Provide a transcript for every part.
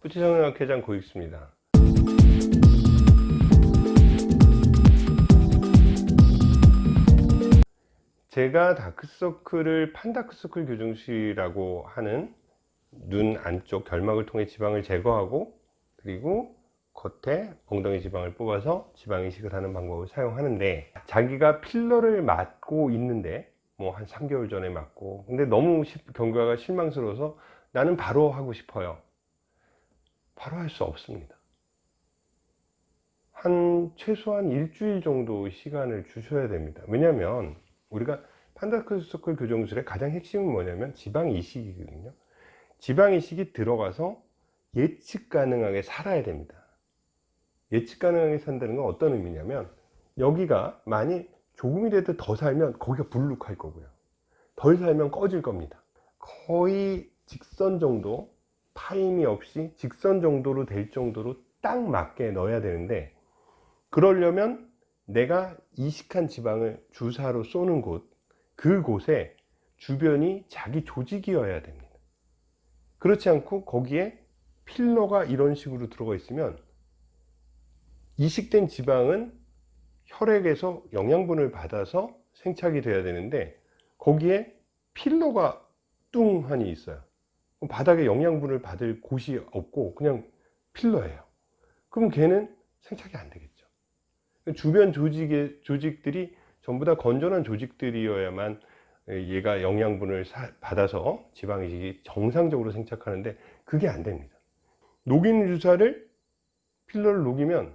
부채성형학회장 고익수입니다. 제가 다크서클을 판다크서클 교정술이라고 하는 눈 안쪽 결막을 통해 지방을 제거하고 그리고 겉에 엉덩이 지방을 뽑아서 지방 이식을 하는 방법을 사용하는데 자기가 필러를 맞고 있는데 뭐 한 3개월 전에 맞고 근데 너무 시- 경과가 실망스러워서 나는 바로 하고 싶어요 바로 할 수 없습니다. 한 최소한 일주일 정도 시간을 주셔야 됩니다. 왜냐면 우리가 판다크서클 교정술의 가장 핵심은 뭐냐면 지방 이식이거든요. 지방 이식이 들어가서 예측 가능하게 살아야 됩니다. 예측 가능하게 산다는 건 어떤 의미냐면 여기가 많이 조금이라도 더 살면 거기가 불룩할 거고요. 덜 살면 꺼질 겁니다. 거의 직선 정도 파임이 없이 직선 정도로 될 정도로 딱 맞게 넣어야 되는데 그러려면 내가 이식한 지방을 주사로 쏘는 곳 그곳에 주변이 자기 조직이어야 됩니다. 그렇지 않고 거기에 필러가 이런 식으로 들어가 있으면 이식된 지방은 혈액에서 영양분을 받아서 생착이 돼야 되는데 거기에 필러가 뚱하니 있어요 바닥에 영양분을 받을 곳이 없고 그냥 필러예요. 그럼 걔는 생착이 안 되겠죠. 주변 조직의 조직들이 전부 다 건전한 조직들이어야만 얘가 영양분을 사- 받아서 지방 이식이 정상적으로 생착하는데 그게 안 됩니다. 녹인 주사를 필러를 녹이면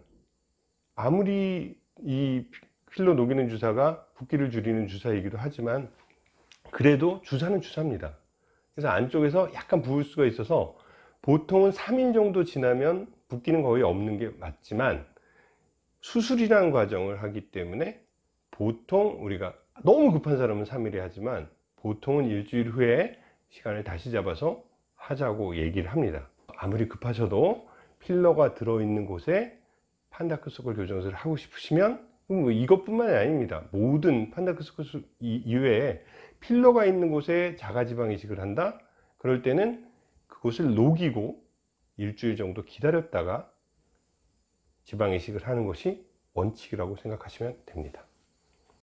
아무리 이 필러 녹이는 주사가 붓기를 줄이는 주사이기도 하지만 그래도 주사는 주사입니다 그래서 안쪽에서 약간 부을 수가 있어서 보통은 3일 정도 지나면 붓기는 거의 없는 게 맞지만 수술이라는 과정을 하기 때문에 보통 우리가 너무 급한 사람은 3일에 하지만 보통은 일주일 후에 시간을 다시 잡아서 하자고 얘기를 합니다. 아무리 급하셔도 필러가 들어있는 곳에 판다크서클 교정술을 하고 싶으시면 뭐 이것뿐만이 아닙니다. 모든 판다크서클 이외에 필러가 있는 곳에 자가지방 이식을 한다? 그럴 때는 그곳을 녹이고 일주일 정도 기다렸다가 지방 이식을 하는 것이 원칙이라고 생각하시면 됩니다